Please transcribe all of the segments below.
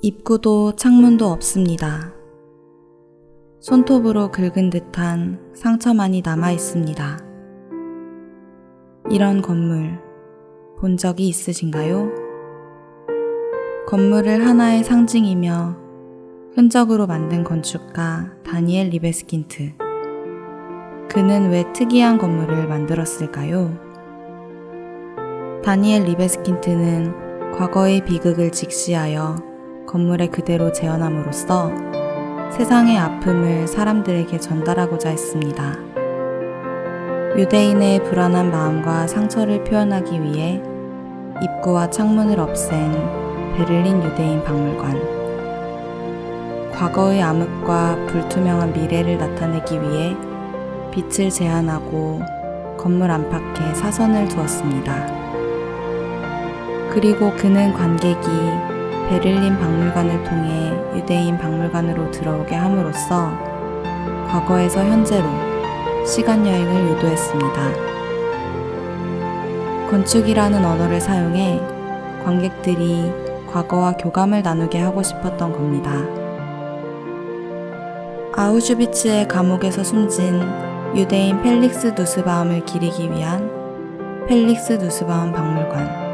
입구도 창문도 없습니다. 손톱으로 긁은 듯한 상처만이 남아 있습니다. 이런 건물 본 적이 있으신가요? 건물을 하나의 상징이며 흔적으로 만든 건축가 다니엘 리베스킨트. 그는 왜 특이한 건물을 만들었을까요? 다니엘 리베스킨트는 과거의 비극을 직시하여 건물에 그대로 재현함으로써 세상의 아픔을 사람들에게 전달하고자 했습니다. 유대인의 불안한 마음과 상처를 표현하기 위해 입구와 창문을 없앤 베를린 유대인 박물관. 과거의 암흑과 불투명한 미래를 나타내기 위해 빛을 제한하고 건물 안팎에 사선을 두었습니다. 그리고 그는 관객이 베를린 박물관을 통해 유대인 박물관으로 들어오게 함으로써 과거에서 현재로 시간 여행을 유도했습니다. 건축이라는 언어를 사용해 관객들이 과거와 교감을 나누게 하고 싶었던 겁니다. 아우슈비츠의 감옥에서 숨진 유대인 펠릭스 누스바움을 기리기 위한 펠릭스 누스바움 박물관.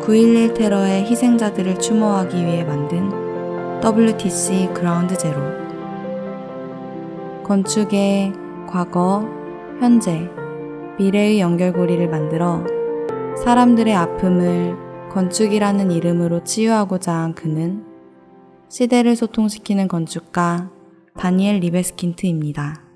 9.11 테러의 희생자들을 추모하기 위해 만든 WTC 그라운드 제로. 건축의 과거, 현재, 미래의 연결고리를 만들어 사람들의 아픔을 건축이라는 이름으로 치유하고자 한 그는 시대를 소통시키는 건축가 다니엘 리베스킨트입니다.